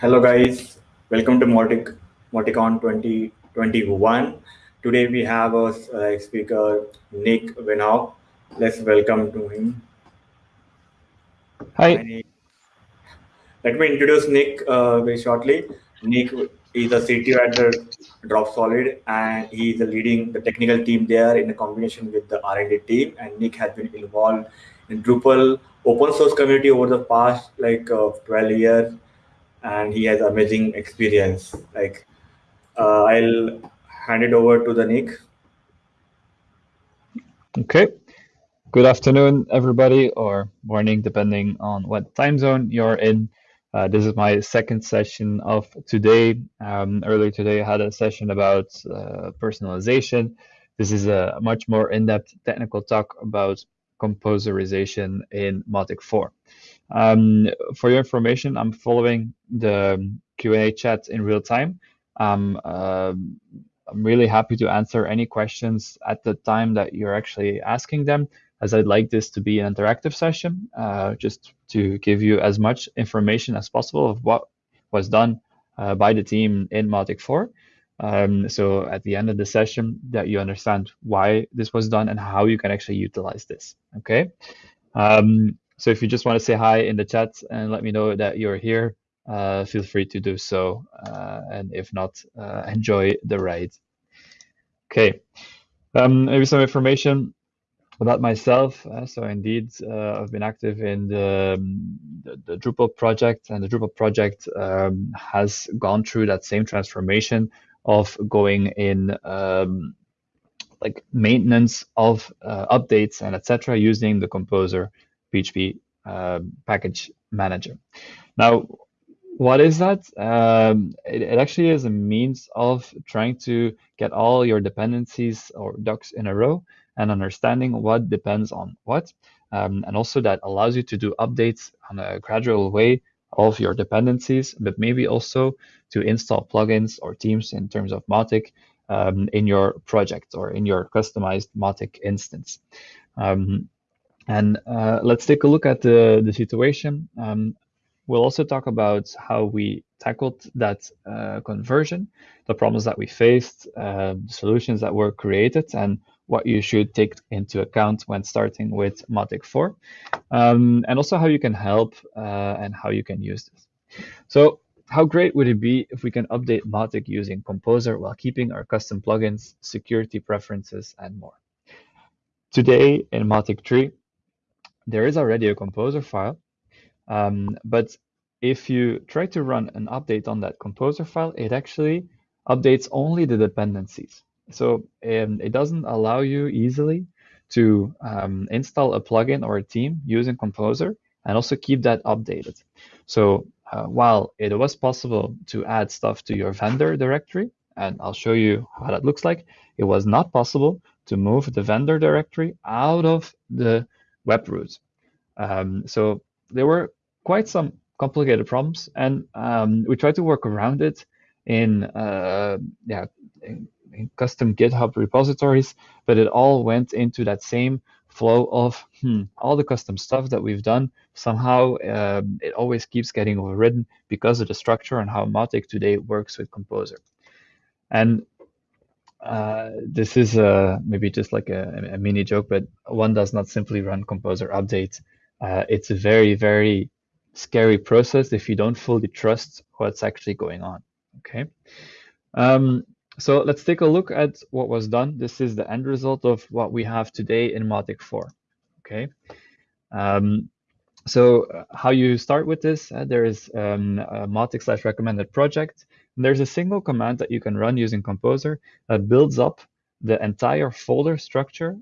Hello guys, welcome to Mautic MautiCon 2021. Today we have a uh, speaker Nick Veenhoff. Let's welcome to him. Hi. Let me introduce Nick uh, very shortly. Nick is a CTO at the Dropsolid, and he is leading the technical team there in a combination with the R&D team. And Nick has been involved in Drupal open source community over the past like uh, 12 years and he has amazing experience. Like, uh, I'll hand it over to the Nick. Okay. Good afternoon, everybody, or morning, depending on what time zone you're in. Uh, this is my second session of today. Um, earlier today, I had a session about uh, personalization. This is a much more in-depth technical talk about composerization in Mautic 4. Um, for your information, I'm following the Q&A chat in real time. Um, uh, I'm really happy to answer any questions at the time that you're actually asking them, as I'd like this to be an interactive session, uh, just to give you as much information as possible of what was done uh, by the team in Mautic 4. Um, so at the end of the session, that you understand why this was done and how you can actually utilize this. Okay. Um, so if you just want to say hi in the chat and let me know that you're here, uh, feel free to do so. Uh, and if not, uh, enjoy the ride. Okay, um, maybe some information about myself. Uh, so indeed, uh, I've been active in the, the, the, Drupal project, and the Drupal project um, has gone through that same transformation of going in um, like maintenance of uh, updates and etc. using the Composer PHP uh, package manager. Now, what is that? Um, it, it, actually is a means of trying to get all your dependencies or docs in a row and understanding what depends on what. Um, and also that allows you to do updates on a gradual way of your dependencies, but maybe also to install plugins or themes in terms of Mautic um, in your project or in your customized Mautic instance. Um, and uh, let's take a look at the, the situation. Um, we'll also talk about how we tackled that uh, conversion, the problems that we faced, uh, the solutions that were created, and what you should take into account when starting with Mautic 4, um, and also how you can help uh, and how you can use this. So how great would it be if we can update Mautic using Composer while keeping our custom plugins, security preferences, and more? Today in Mautic 3, there is already a composer file, um, but if you try to run an update on that composer file, it actually updates only the dependencies. So um, it doesn't allow you easily to um, install a plugin or a theme using Composer and also keep that updated. So uh, while it was possible to add stuff to your vendor directory, and I'll show you how that looks like, it was not possible to move the vendor directory out of the web root. Um, so there were quite some complicated problems, and um, we tried to work around it in uh, yeah in, in custom GitHub repositories, but it all went into that same flow of hmm, all the custom stuff that we've done. Somehow um, it always keeps getting overridden because of the structure and how Mautic today works with Composer. And uh, this is uh, maybe just like a, a, mini joke, but one does not simply run Composer update. Uh, it's a very, very scary process if you don't fully trust what's actually going on. Okay. Um, so let's take a look at what was done. This is the end result of what we have today in Mautic 4. Okay. Um, so uh, how you start with this, uh, there is um, a Mautic slash recommended project. There's a single command that you can run using Composer that builds up the entire folder structure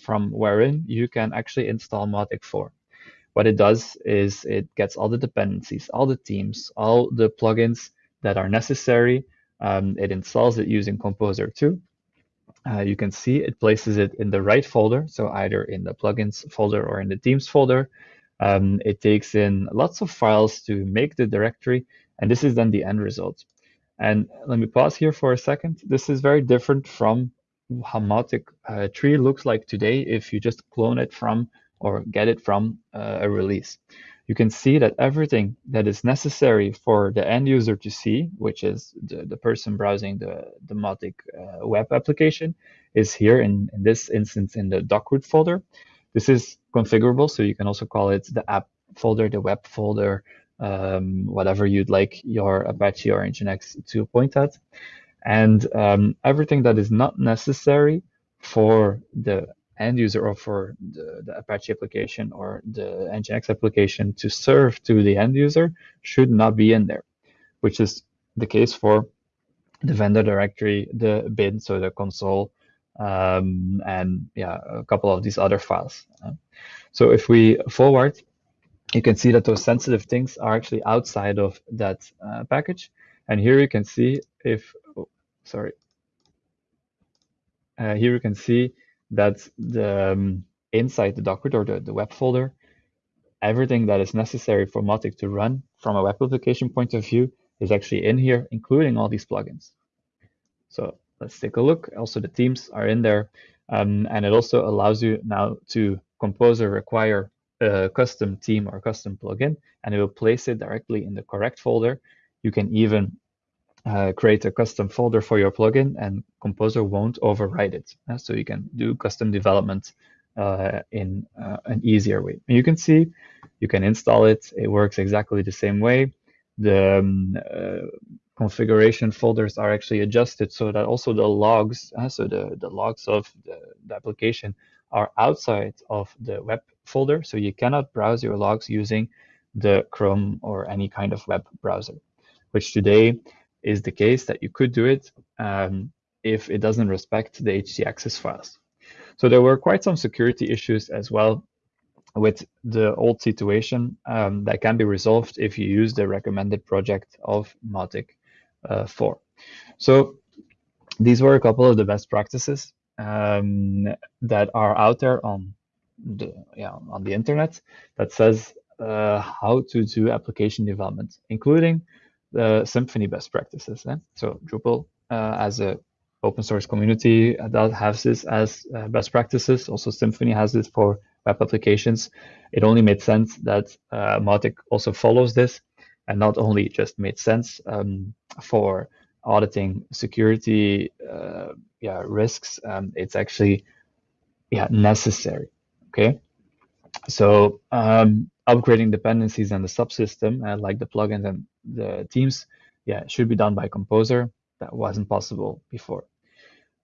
from wherein you can actually install Mautic 4. What it does is it gets all the dependencies, all the themes, all the plugins that are necessary. Um, it installs it using Composer 2. Uh, you can see it places it in the right folder, so either in the plugins folder or in the themes folder. Um, it takes in lots of files to make the directory, and this is then the end result. And let me pause here for a second. This is very different from how Mautic uh, 3 looks like today if you just clone it from or get it from uh, a release. you can see that everything that is necessary for the end user to see, which is the, the person browsing the, the Mautic uh, web application, is here in, in this instance in the doc.root folder. This is configurable, so you can also call it the app folder, the web folder, um, whatever you'd like your Apache or Nginx to point at. And um, everything that is not necessary for the end user or for the, the, Apache application or the Nginx application to serve to the end user should not be in there, which is the case for the vendor directory, the bin, so the console, um, and yeah, a couple of these other files. so if we forward, you can see that those sensitive things are actually outside of that uh, package. And here you can see if, oh, sorry, uh, here you can see that the um, inside the Docker or the, the web folder, everything that is necessary for Mautic to run from a web application point of view is actually in here, including all these plugins. So let's take a look. Also, the themes are in there. Um, and it also allows you now to compose or require a custom theme or custom plugin, and it will place it directly in the correct folder. You can even uh, create a custom folder for your plugin and Composer won't override it. Uh, so you can do custom development uh, in uh, an easier way. And you can see, you can install it. It works exactly the same way. The um, uh, configuration folders are actually adjusted so that also the logs, uh, so the, the logs of the, the application are outside of the web folder. So you cannot browse your logs using the Chrome or any kind of web browser, which today is the case that you could do it um, if it doesn't respect the htaccess files. So there were quite some security issues as well with the old situation um, that can be resolved if you use the recommended project of Mautic uh, 4. So these were a couple of the best practices um, that are out there on the yeah on the internet that says uh, how to do application development, including the Symfony best practices. Eh? So Drupal uh, as a open source community that has this as uh, best practices. Also Symfony has this for web applications. It only made sense that uh, Mautic also follows this and not only just made sense um, for auditing security uh, yeah, risks, um, it's actually yeah, necessary. Okay. So um, upgrading dependencies and the subsystem, uh, like the plugins and the teams yeah, should be done by Composer. That wasn't possible before.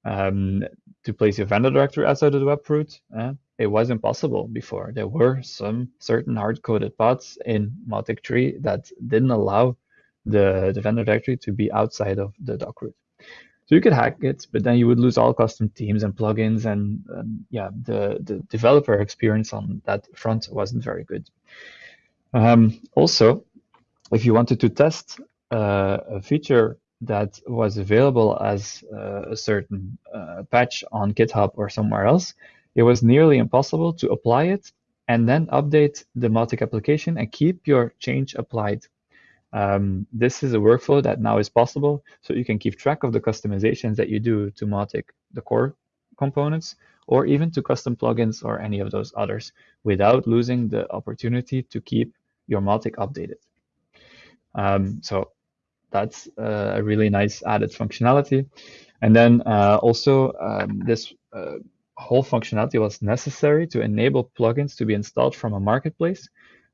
Um, to place your vendor directory outside of the web root, uh, it was impossible before. There were some certain hard-coded paths in Mautic 3 that didn't allow the, the vendor directory to be outside of the doc root. So you could hack it, but then you would lose all custom themes and plugins, and um, yeah, the the developer experience on that front wasn't very good. Um, also, if you wanted to test uh, a feature that was available as uh, a certain uh, patch on GitHub or somewhere else, it was nearly impossible to apply it and then update the Mautic application and keep your change applied um, this is a workflow that now is possible, so you can keep track of the customizations that you do to Mautic, the core components, or even to custom plugins or any of those others without losing the opportunity to keep your Mautic updated. Um, so that's uh, a really nice added functionality. And then uh, also um, this uh, whole functionality was necessary to enable plugins to be installed from a marketplace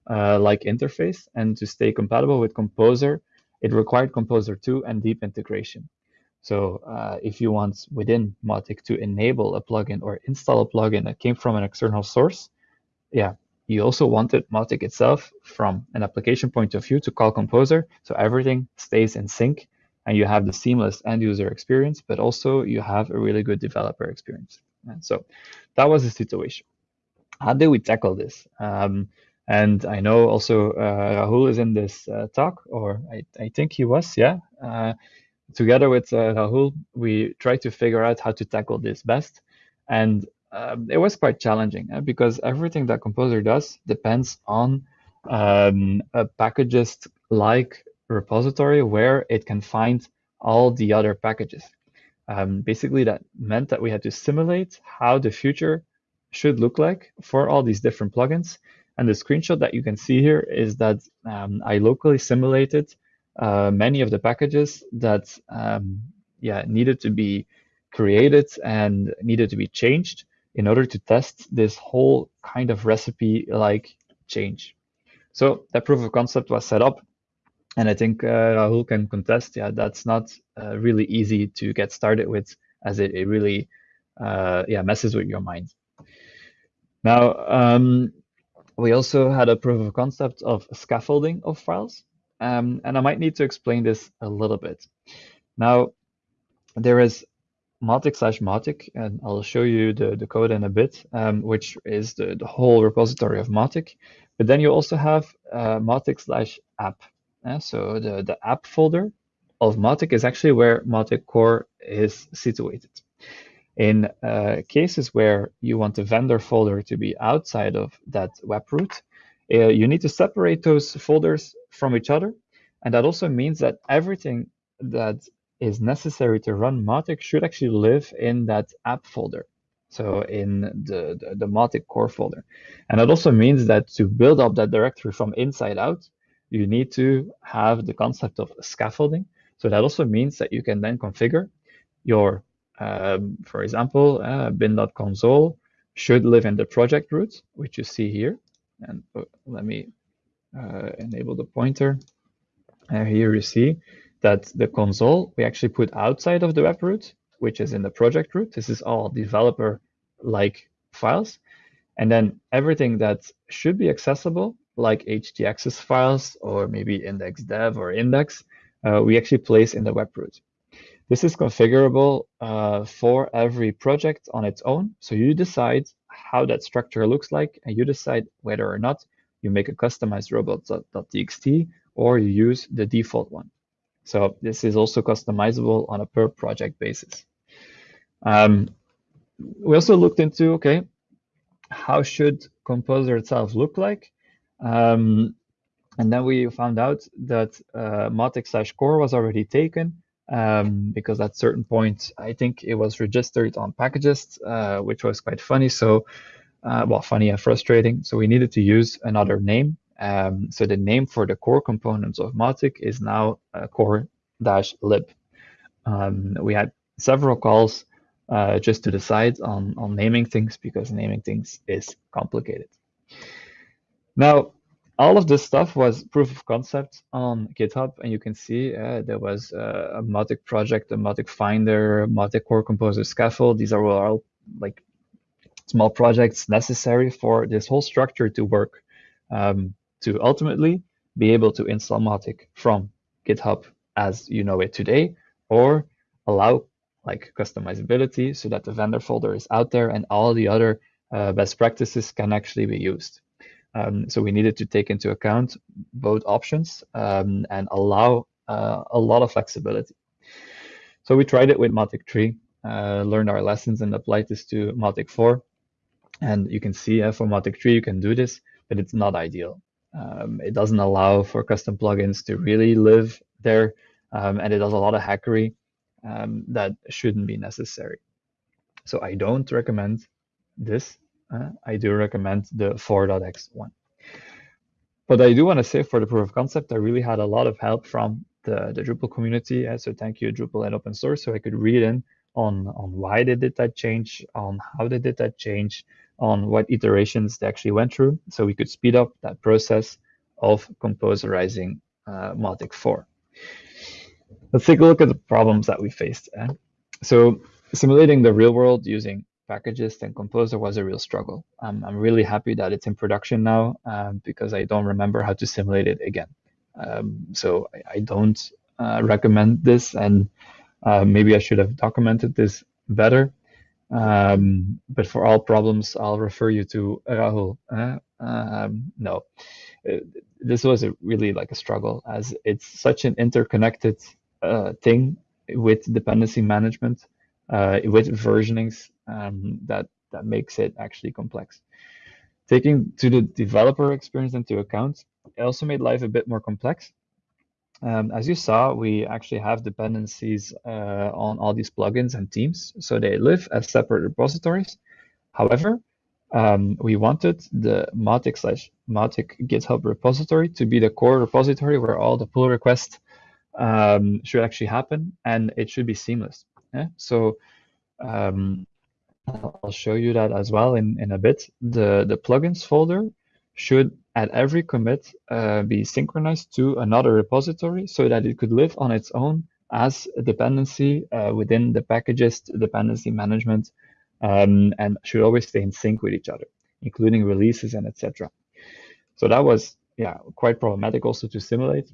uh, like interface. And to stay compatible with Composer, it required Composer 2 and deep integration. So uh, if you want within Mautic to enable a plugin or install a plugin that came from an external source, yeah, you also wanted Mautic itself from an application point of view to call Composer, so everything stays in sync and you have the seamless end user experience, but also you have a really good developer experience. And so that was the situation. How did we tackle this? Um, and I know also uh, Rahul is in this uh, talk, or I, I think he was, yeah. Uh, together with uh, Rahul, we tried to figure out how to tackle this best. And um, it was quite challenging uh, because everything that Composer does depends on um, a packagist like repository where it can find all the other packages. Um, basically, that meant that we had to simulate how the future should look like for all these different plugins And the screenshot that you can see here is that um, I locally simulated uh, many of the packages that um, yeah needed to be created and needed to be changed in order to test this whole kind of recipe like change. So that proof of concept was set up and I think uh, Rahul can contest. Yeah, that's not uh, really easy to get started with, as it, it really, uh, yeah, messes with your mind. Now, um, we also had a proof of concept of scaffolding of files, um, and I might need to explain this a little bit. Now, there is Mautic slash Mautic, and I'll show you the, the code in a bit, um, which is the, the whole repository of Mautic. But then you also have uh, Mautic slash app, uh, so the, the app folder of Mautic is actually where Mautic core is situated. In uh, cases where you want the vendor folder to be outside of that web root, uh, you need to separate those folders from each other. And that also means that everything that is necessary to run Mautic should actually live in that app folder. So in the, the, the Mautic core folder. And that also means that to build up that directory from inside out, you need to have the concept of scaffolding. So that also means that you can then configure your, for example, uh, bin.console should live in the project root, which you see here. And uh, let me uh, enable the pointer. Here you see that the console we actually put outside of the web root, which is in the project root. This is all developer-like files. And then everything that should be accessible like htaccess files or maybe index-dev or index, uh, we actually place in the web root. This is configurable uh, for every project on its own. So you decide how that structure looks like, and you decide whether or not you make a customized robots.txt or you use the default one. So this is also customizable on a per project basis. Um, we also looked into, okay, how should Composer itself look like? Um, and then we found out that uh, Mautic slash core was already taken um, because at certain point, I think it was registered on Packagist, uh, which was quite funny. So, uh, well, funny and frustrating. So we needed to use another name. Um, so the name for the core components of Mautic is now uh, core-lib. Um, we had several calls uh, just to decide on, on naming things because naming things is complicated. Now, all of this stuff was proof of concept on GitHub, and you can see uh, there was uh, a Mautic project, a Mautic Finder, Mautic Core Composer Scaffold. These are all like small projects necessary for this whole structure to work um, to ultimately be able to install Mautic from GitHub as you know it today, or allow like customizability so that the vendor folder is out there and all the other uh, best practices can actually be used. Um, so we needed to take into account both options um, and allow uh, a lot of flexibility. So we tried it with Mautic 3, uh, learned our lessons and applied this to Mautic 4. And you can see uh, for Mautic 3, you can do this, but it's not ideal. Um, it doesn't allow for custom plugins to really live there, um, and it does a lot of hackery um, that shouldn't be necessary. So I don't recommend this uh, I do recommend the 4.x one. But I do want to say for the proof of concept, I really had a lot of help from the, the Drupal community. Uh, so thank you, Drupal and open source. So I could read in on, on why they did that change, on how they did that change, on what iterations they actually went through. So we could speed up that process of composerizing uh, Mautic 4. Let's take a look at the problems that we faced. Eh? So simulating the real world using Packagist and Composer was a real struggle. Um, I'm really happy that it's in production now um, because I don't remember how to simulate it again. Um, so I, I don't uh, recommend this, and uh, maybe I should have documented this better. Um, but for all problems, I'll refer you to Rahul. Uh, um, no, uh, this was really like a struggle as it's such an interconnected uh, thing with dependency management uh, with versionings um, that that makes it actually complex. Taking to the developer experience into account, it also made life a bit more complex. Um, as you saw, we actually have dependencies uh, on all these plugins and themes, so they live as separate repositories. However, um, we wanted the Mautic slash Mautic GitHub repository to be the core repository where all the pull requests um, should actually happen and it should be seamless. Yeah? So um, I'll show you that as well in, in a bit. The, the plugins folder should at every commit uh, be synchronized to another repository so that it could live on its own as a dependency uh, within the packages dependency management um, and should always stay in sync with each other, including releases and etc. So that was yeah quite problematic also to simulate.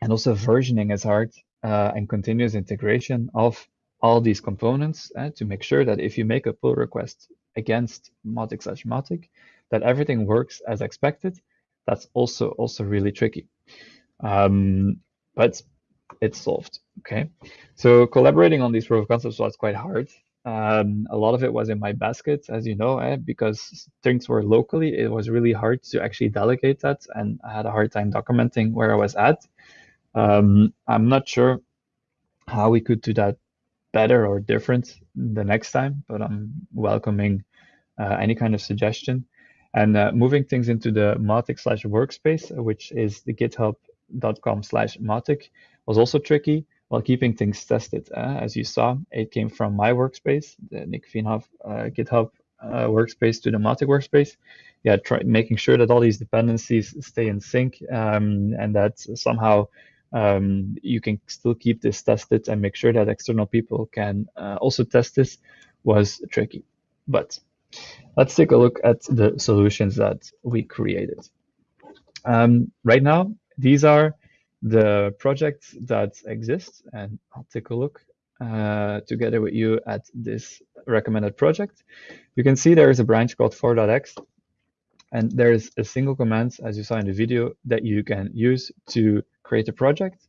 And also versioning is hard uh, and continuous integration of all these components uh, to make sure that if you make a pull request against Mautic slash Mautic, that everything works as expected. That's also also really tricky. Um, but it's solved. Okay, so collaborating on these proof of concepts was quite hard. Um, a lot of it was in my basket, as you know, eh, because things were locally. It was really hard to actually delegate that, and I had a hard time documenting where I was at. Um, I'm not sure how we could do that better or different the next time, but I'm welcoming uh, any kind of suggestion. And uh, moving things into the Mautic slash workspace, which is the github.com slash Mautic, was also tricky while keeping things tested. Uh, as you saw, it came from my workspace, the Nick Veenhoff uh, GitHub uh, workspace to the Mautic workspace. Yeah, try, making sure that all these dependencies stay in sync um, and that somehow um, you can still keep this tested and make sure that external people can uh, also test this was tricky. But let's take a look at the solutions that we created. Um, right now, these are the projects that exist, and I'll take a look uh, together with you at this recommended project. You can see there is a branch called 4.x, and there's a single command, as you saw in the video, that you can use to create a project.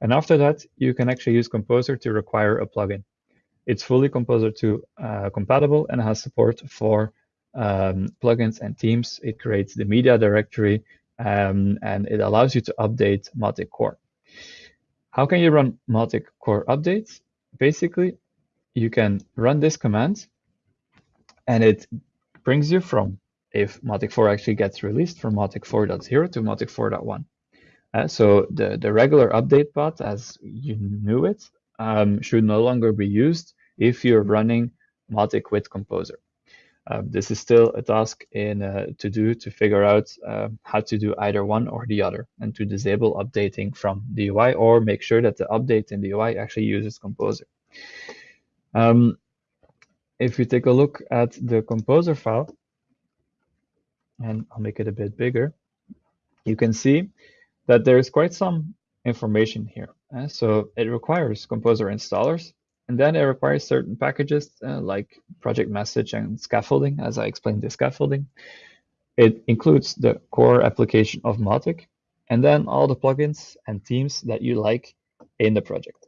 And after that, you can actually use Composer to require a plugin. It's fully Composer 2 uh, compatible and has support for um, plugins and themes. It creates the media directory um, and it allows you to update Mautic Core. How can you run Mautic Core updates? Basically, you can run this command and it brings you from if Mautic 4 actually gets released from Mautic 4.0 to Mautic 4.1. Uh, so the, the regular update path, as you knew it, um, should no longer be used if you're running Mautic with Composer. Um, this is still a task in uh, to do to figure out uh, how to do either one or the other and to disable updating from the UI or make sure that the update in the UI actually uses Composer. Um, if you take a look at the Composer file, and I'll make it a bit bigger, you can see that there is quite some information here. Uh, so it requires Composer installers and then it requires certain packages uh, like project message and scaffolding, as I explained the scaffolding. It includes the core application of Mautic, and then all the plugins and themes that you like in the project.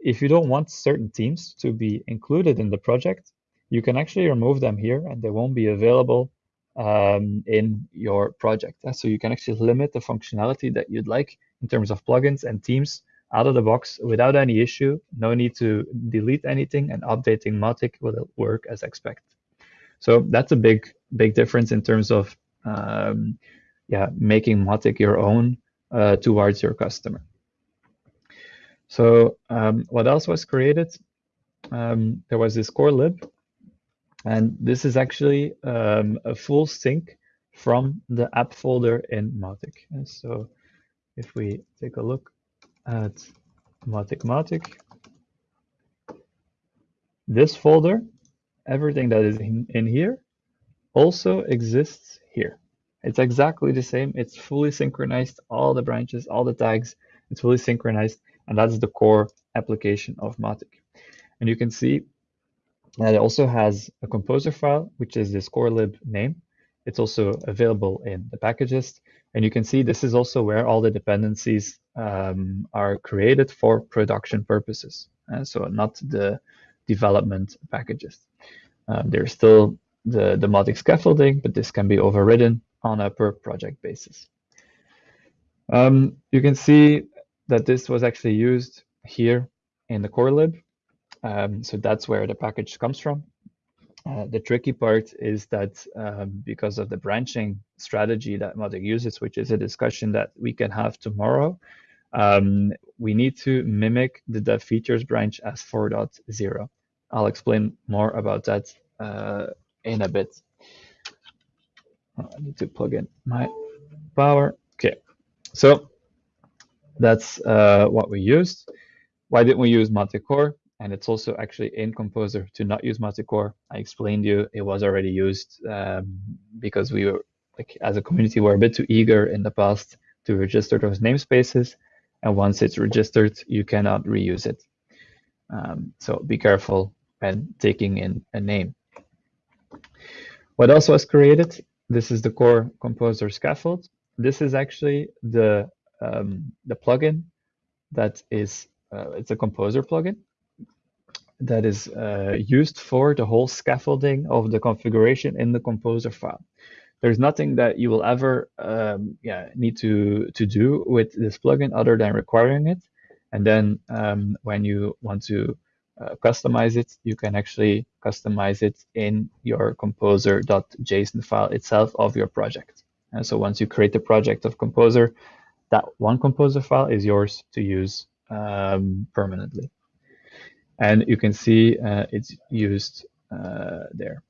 If you don't want certain themes to be included in the project, you can actually remove them here and they won't be available um, in your project. So you can actually limit the functionality that you'd like in terms of plugins and themes out of the box without any issue. No need to delete anything and updating Mautic will work as expected. So that's a big, big difference in terms of um, yeah, making Mautic your own uh, towards your customer. So um, what else was created? Um, there was this core lib, and this is actually um, a full sync from the app folder in Mautic. And so if we take a look at Mautic Mautic. This folder, everything that is in, in here, also exists here. It's exactly the same. It's fully synchronized, all the branches, all the tags, it's fully synchronized, and that's the core application of Mautic. And you can see that it also has a composer file, which is this core lib name. It's also available in the packages. And you can see this is also where all the dependencies um, are created for production purposes. Uh, so not the development packages. Uh, there's still the, the Mautic scaffolding, but this can be overridden on a per project basis. Um, you can see that this was actually used here in the core lib. Um, so that's where the package comes from. Uh, the tricky part is that um, because of the branching strategy that Mautic uses, which is a discussion that we can have tomorrow, um, we need to mimic the dev features branch as 4.0. I'll explain more about that uh, in a bit. I need to plug in my power. Okay, so that's uh, what we used. Why didn't we use Mautic Core? And it's also actually in Composer to not use Mautic Core. I explained to you it was already used um, because we were like as a community were a bit too eager in the past to register those namespaces. And once it's registered, you cannot reuse it. Um, so be careful when taking in a name. What else was created? This is the core composer scaffold. This is actually the um, the plugin that is uh, it's a composer plugin that is uh, used for the whole scaffolding of the configuration in the composer file. There's nothing that you will ever um, yeah, need to, to do with this plugin other than requiring it. And then um, when you want to uh, customize it, you can actually customize it in your composer.json file itself of your project. And so once you create the project of Composer, that one Composer file is yours to use um, permanently. And you can see uh, it's used uh, there.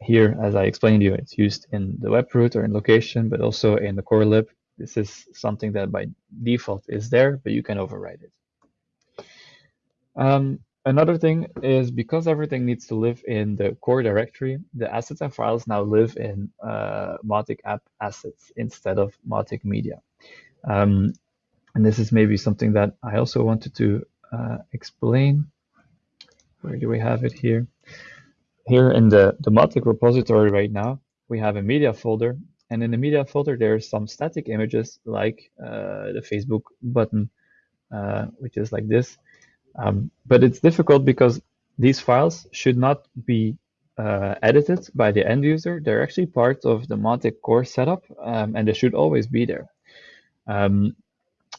Here, as I explained to you, it's used in the web root or in location, but also in the core lib. This is something that by default is there, but you can override it. Um, another thing is because everything needs to live in the core directory, the assets and files now live in uh, Mautic app assets instead of Mautic media. Um, and this is maybe something that I also wanted to uh, explain. Where do we have it here? Here in the, the Mautic repository right now, we have a media folder. And in the media folder, there are some static images like uh, the Facebook button, uh, which is like this. Um, but it's difficult because these files should not be uh, edited by the end user. They're actually part of the Mautic core setup, um, and they should always be there. Um,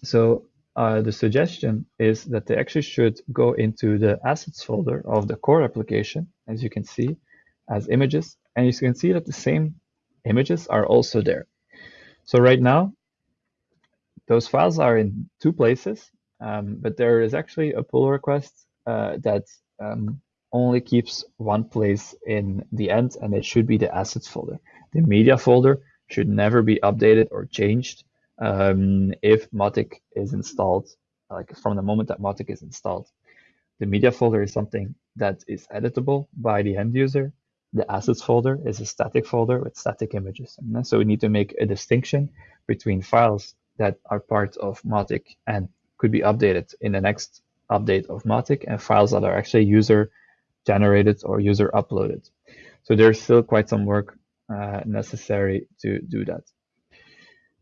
so uh, the suggestion is that they actually should go into the assets folder of the core application, as you can see, as images. And you can see that the same images are also there. So right now, those files are in two places, um, but there is actually a pull request uh, that um, only keeps one place in the end, and it should be the assets folder. The media folder should never be updated or changed um, if Mautic is installed, like from the moment that Mautic is installed. The media folder is something that is editable by the end user. The assets folder is a static folder with static images. So we need to make a distinction between files that are part of Mautic and could be updated in the next update of Mautic and files that are actually user generated or user uploaded. So there's still quite some work uh, necessary to do that.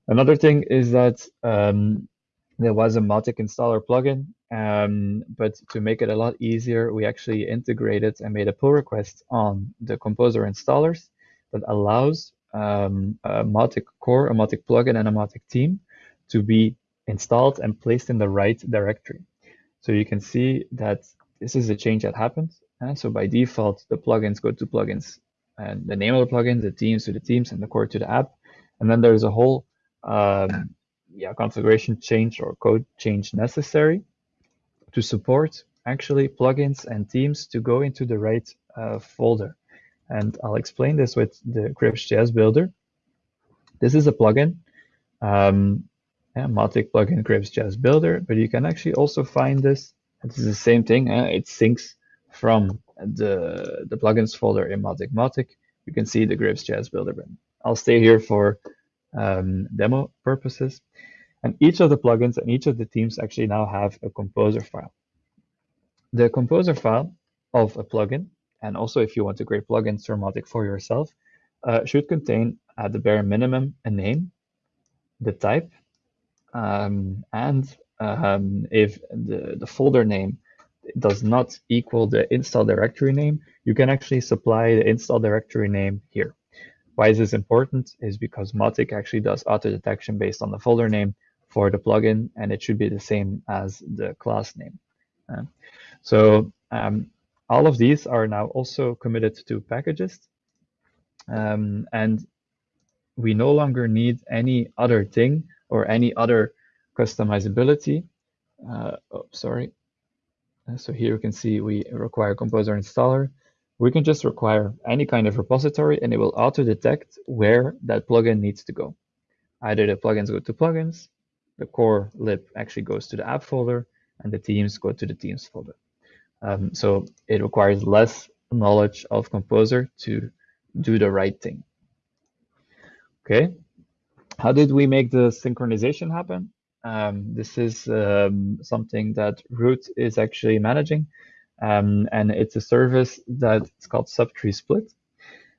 Another thing is that um, there was a Mautic installer plugin, um, but to make it a lot easier, we actually integrated and made a pull request on the Composer installers that allows um, a Mautic core, a Mautic plugin, and a Mautic team to be installed and placed in the right directory. So you can see that this is a change that happened. And so by default, the plugins go to plugins and the name of the plugin, the teams to the teams, and the core to the app. And then there's a whole um, yeah, configuration change or code change necessary to support actually plugins and themes to go into the right uh, folder. And I'll explain this with the Grapes.js builder. This is a plugin, um, yeah, Mautic plugin Grapes.js builder, but you can actually also find this. Is the same thing. Uh, it syncs from the, the plugins folder in Mautic Mautic. You can see the Grapes.js builder button. I'll stay here for um, demo purposes. And each of the plugins and each of the themes actually now have a composer file. The composer file of a plugin, and also if you want to create plugins for Mautic for yourself, uh, should contain at the bare minimum a name, the type, um, and um, if the, the folder name does not equal the install directory name, you can actually supply the install directory name here. Why is this important? Is because Mautic actually does auto detection based on the folder name for the plugin, and it should be the same as the class name. Uh, so um, all of these are now also committed to Packagist. Um, and we no longer need any other thing or any other customizability. Uh, oh, sorry. Uh, so here you can see we require Composer installer. We can just require any kind of repository and it will auto detect where that plugin needs to go. Either the plugins go to plugins, the core lib actually goes to the app folder, and the themes go to the themes folder. Um, so it requires less knowledge of Composer to do the right thing. Okay, how did we make the synchronization happen? Um, this is um, something that Ruth is actually managing, um, and it's a service that it's called Subtree Split.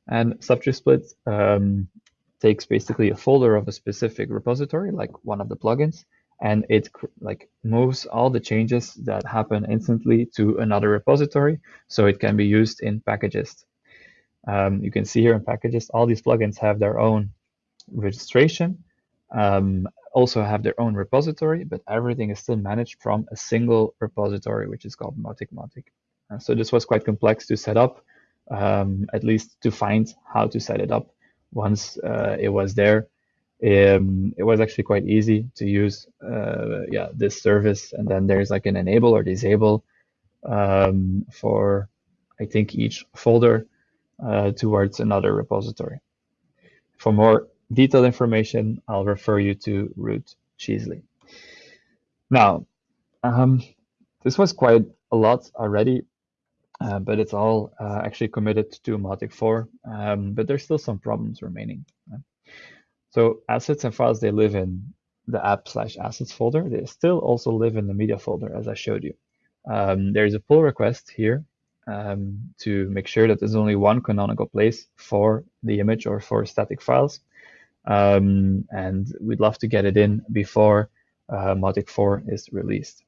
And Subtree Split um, takes basically a folder of a specific repository, like one of the plugins, and it like moves all the changes that happen instantly to another repository, so it can be used in Packagist. Um, you can see here in Packagist, all these plugins have their own registration, um, also have their own repository, but everything is still managed from a single repository, which is called Mautic. Uh, so this was quite complex to set up, um, at least to find how to set it up. Once uh, it was there, um, it was actually quite easy to use uh, yeah, this service. And then there's like an enable or disable um, for, I think, each folder uh, towards another repository. For more detailed information, I'll refer you to Ruth Cheesley. Now, um, this was quite a lot already, uh, but it's all uh, actually committed to Mautic 4, um, but there's still some problems remaining. So assets and files, they live in the app slash assets folder. They still also live in the media folder, as I showed you. Um, there's a pull request here um, to make sure that there's only one canonical place for the image or for static files. Um, and we'd love to get it in before uh, Mautic 4 is released.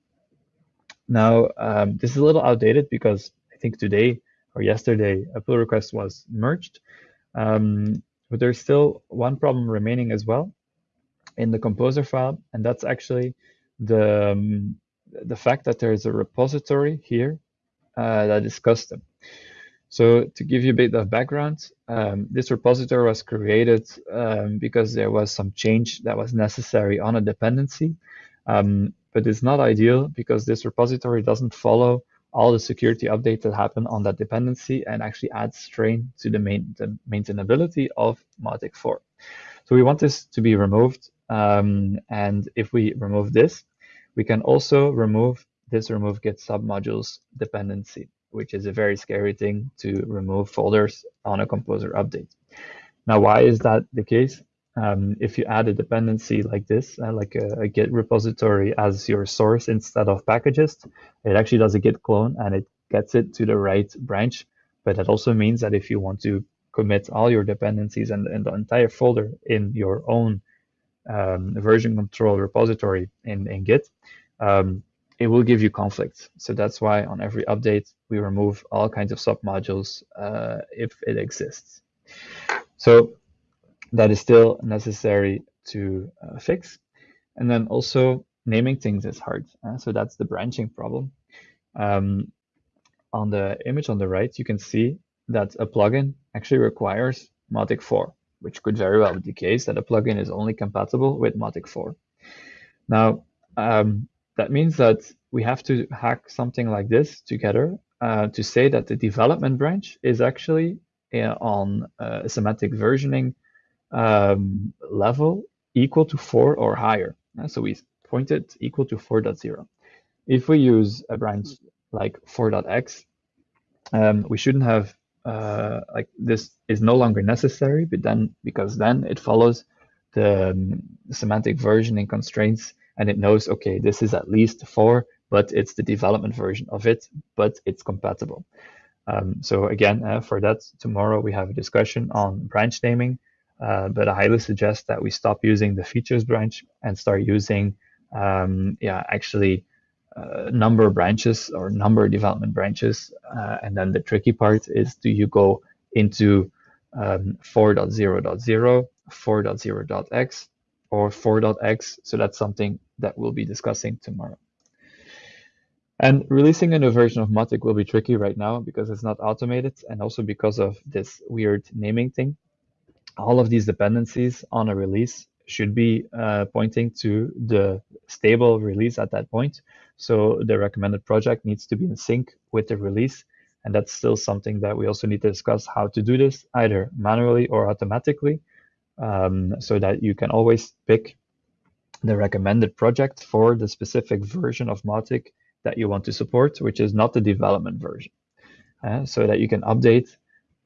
Now, um, this is a little outdated because I think today or yesterday a pull request was merged. Um, but there's still one problem remaining as well in the composer file, and that's actually the, um, the fact that there is a repository here uh, that is custom. So to give you a bit of background, um, this repository was created um, because there was some change that was necessary on a dependency. Um, but it's not ideal because this repository doesn't follow all the security updates that happen on that dependency and actually adds strain to the, main, the maintainability of Mautic 4. So we want this to be removed. Um, and if we remove this, we can also remove this remove git submodules dependency which is a very scary thing to remove folders on a composer update. Now, why is that the case? Um, if you add a dependency like this, uh, like a, a, Git repository as your source instead of Packagist, it actually does a Git clone and it gets it to the right branch. But that also means that if you want to commit all your dependencies and, and the entire folder in your own um, version control repository in, in Git, um, it will give you conflicts. So that's why on every update, we remove all kinds of submodules uh, if it exists. So that is still necessary to uh, fix. And then also naming things is hard. Uh, so that's the branching problem. Um, on the image on the right, you can see that a plugin actually requires Mautic 4, which could very well be the case that a plugin is only compatible with Mautic 4. Now, um, that means that we have to hack something like this together uh, to say that the development branch is actually uh, on a semantic versioning um, level equal to 4 or higher. Uh, so we point it equal to 4.0. If we use a branch like 4.x, um, we shouldn't have uh, like this is no longer necessary, but then because then it follows the um, semantic versioning constraints and it knows, okay, this is at least four, but it's the development version of it, but it's compatible. Um, so again, uh, for that, tomorrow we have a discussion on branch naming, uh, but I highly suggest that we stop using the features branch and start using, um, yeah, actually uh, number branches or number development branches. Uh, and then the tricky part is do you go into um, 4.0.0, 4.0.x, or 4.x. So that's something that we'll be discussing tomorrow. And releasing a new version of Mautic will be tricky right now because it's not automated and also because of this weird naming thing. All of these dependencies on a release should be uh, pointing to the stable release at that point. So the recommended project needs to be in sync with the release. And that's still something that we also need to discuss how to do this, either manually or automatically, um, so that you can always pick the recommended project for the specific version of Mautic that you want to support, which is not the development version, uh, so that you can update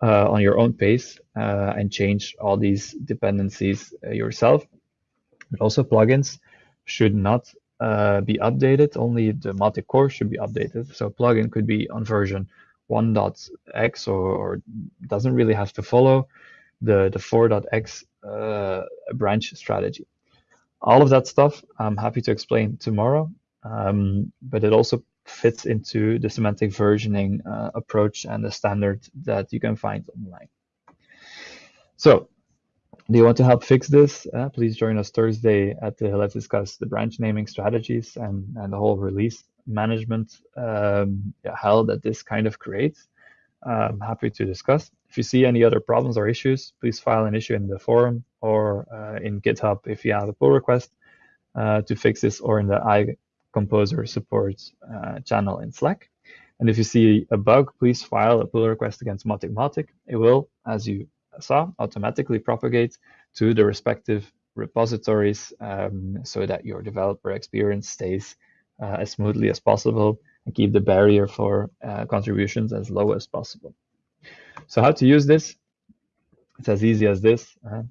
uh, on your own pace uh, and change all these dependencies uh, yourself. But also plugins should not uh, be updated. Only the Mautic core should be updated. So plugin could be on version 1.x or, or doesn't really have to follow the, the 4.x uh, branch strategy. All of that stuff I'm happy to explain tomorrow, um, but it also fits into the semantic versioning uh, approach and the standard that you can find online. So do you want to help fix this? Uh, please join us Thursday at the Let's Discuss the branch naming strategies and, and the whole release management um, hell that this kind of creates. I'm happy to discuss. If you see any other problems or issues, please file an issue in the forum or uh, in GitHub if you have a pull request uh, to fix this or in the iComposer support uh, channel in Slack. And if you see a bug, please file a pull request against Mautic. It will, as you saw, automatically propagate to the respective repositories um, so that your developer experience stays uh, as smoothly as possible and keep the barrier for uh, contributions as low as possible. So how to use this? It's as easy as this. Uh,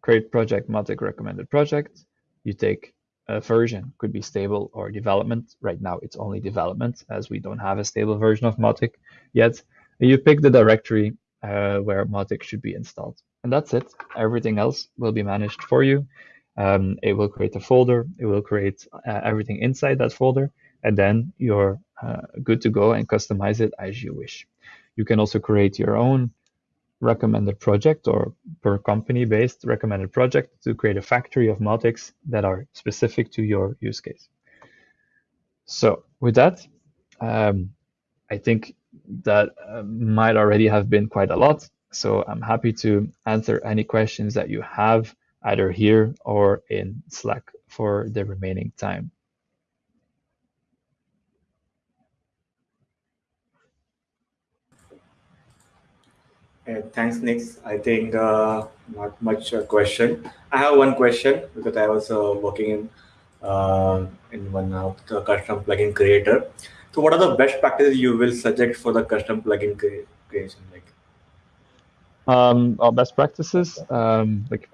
create project Mautic recommended project. You take a version, could be stable or development. Right now it's only development as we don't have a stable version of Mautic yet. You pick the directory uh, where Mautic should be installed. And that's it. Everything else will be managed for you. Um, it will create a folder. It will create uh, everything inside that folder. And then you're uh, good to go and customize it as you wish. You can also create your own recommended project or per company based recommended project to create a factory of Mautics that are specific to your use case. So with that, um, I think that uh, might already have been quite a lot. So I'm happy to answer any questions that you have either here or in Slack for the remaining time. Uh, thanks, Nick. I think uh, not much uh, question. I have one question because I was uh, working in uh, in one of the custom plugin creator. So, what are the best practices you will suggest for the custom plugin cre creation? Like, um, our best practices, um, like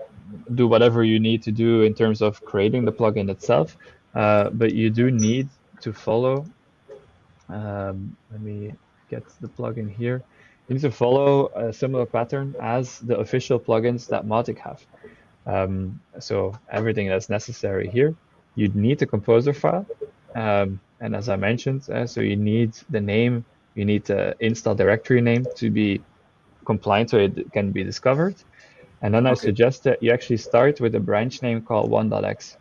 do whatever you need to do in terms of creating the plugin itself, uh, but you do need to follow. Um, let me get the plugin here. You need to follow a similar pattern as the official plugins that Mautic have. Um, so everything that's necessary here, you'd need the composer file. Um, and as I mentioned, uh, so you need the name, you need the install directory name to be compliant so it can be discovered. And then okay. I suggest that you actually start with a branch name called 1.x,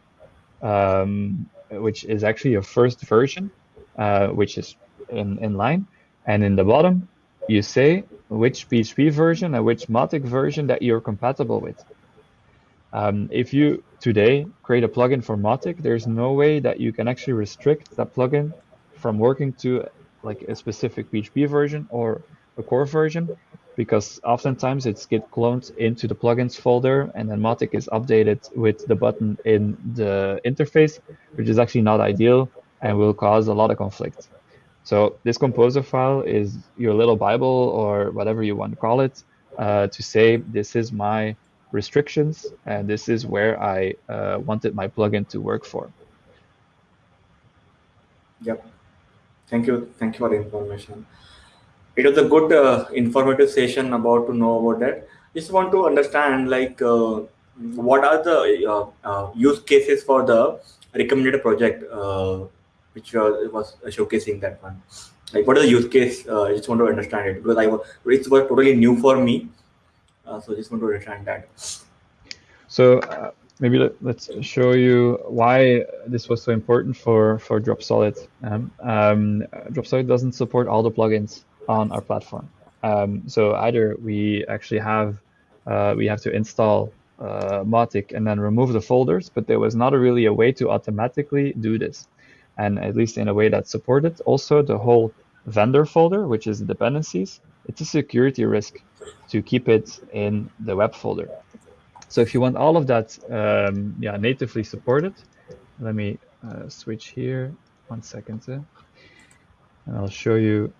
um, which is actually your first version, uh, which is in, in line. And in the bottom, you say which PHP version and which Mautic version that you're compatible with. Um, if you today create a plugin for Mautic, there's no way that you can actually restrict that plugin from working to like a specific PHP version or a core version because oftentimes it's get cloned into the plugins folder and then Mautic is updated with the button in the interface, which is actually not ideal and will cause a lot of conflict. So this composer file is your little Bible or whatever you want to call it uh, to say this is my restrictions and this is where I uh, wanted my plugin to work for. Yep. Thank you. Thank you for the information. It was a good uh, informative session about to know about that. Just want to understand like uh, what are the uh, uh, use cases for the recommended project which was, was showcasing that one. Like, what is the use case? Uh, I just want to understand it because I was, it was totally new for me. Uh, so, just want to understand that. So, uh, maybe let, us show you why this was so important for for Dropsolid. Um, um, Dropsolid doesn't support all the plugins on our platform. Um, so either we actually have uh, we have to install uh, Mautic and then remove the folders, but there was not a really a way to automatically do this, and at least in a way that supported. Also, the whole vendor folder, which is dependencies, it's a security risk to keep it in the web folder. So if you want all of that um, yeah, natively supported, let me uh, switch here one second. Uh, and I'll show you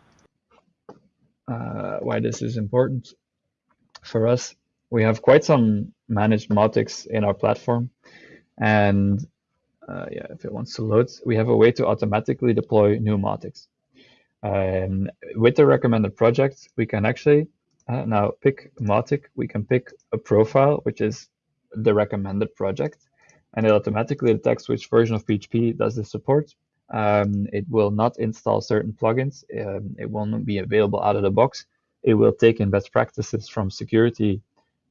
uh, why this is important for us. We have quite some managed Mautics in our platform. And uh, yeah, if it wants to load, we have a way to automatically deploy new. Um, with the recommended project, we can actually uh, now pick Mautic. We can pick a profile, which is the recommended project, and it automatically detects which version of PHP does this support. Um, it will not install certain plugins. Um, it will not be available out of the box. It will take in best practices from security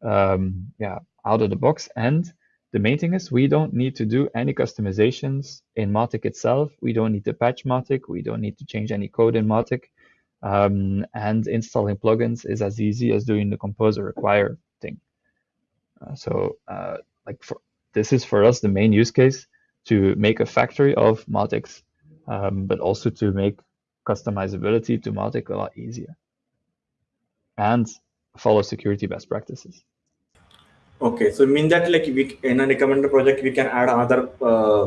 um, yeah, out of the box. And the main thing is we don't need to do any customizations in Mautic itself. We don't need to patch Mautic. We don't need to change any code in Mautic. Um, and installing plugins is as easy as doing the composer require thing. Uh, so uh, like for, this is for us the main use case to make a factory of Mautics, um, but also to make customizability to Mautic a lot easier and follow security best practices. Okay, so mean that like we in a recommended project we can add another uh,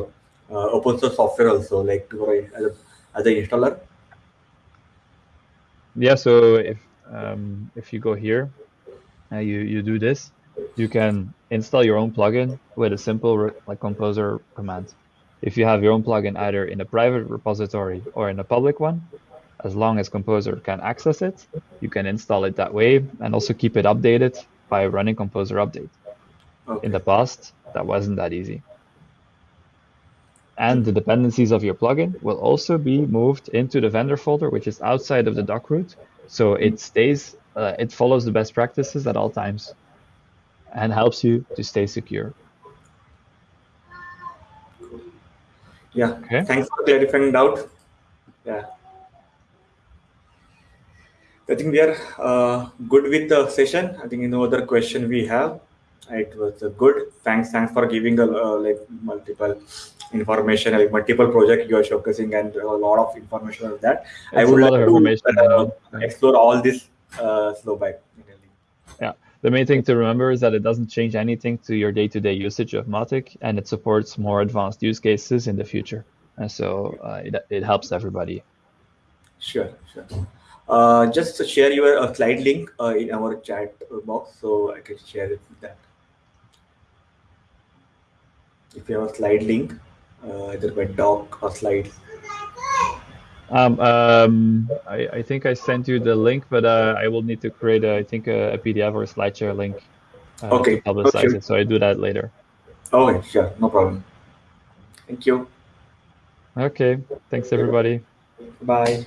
uh, open source software also like to, as, a, as an installer. Yeah, so if um, if you go here, uh, you you do this, you can install your own plugin with a simple like composer command. If you have your own plugin either in a private repository or in a public one, as long as Composer can access it, you can install it that way and also keep it updated by running Composer update. Okay. In the past, that wasn't that easy. And the dependencies of your plugin will also be moved into the vendor folder, which is outside of the doc root. So it stays, uh, it follows the best practices at all times and helps you to stay secure. Yeah, okay. thanks for clarifying doubt. Yeah. I think we are uh, good with the session. I think no other question we have. It was uh, good. Thanks, thanks for giving a uh, like multiple information, like multiple project you are showcasing, and a lot of information on that. It's I would like to uh, explore all this uh, slow back. Yeah, the main thing to remember is that it doesn't change anything to your day-to-day -day usage of Mautic, and it supports more advanced use cases in the future. And so uh, it, it helps everybody. Sure, sure. Uh, just share your uh, slide link uh, in our chat box so I can share it with that. If you have a slide link, uh, either by doc or slides. Um, um, I, I, think I sent you the link, but uh, I will need to create, a, I think, a, a PDF or a SlideShare link uh, okay. to publicize okay. it. So I do that later. Okay, sure, no problem. Thank you. Okay, thanks everybody. Bye.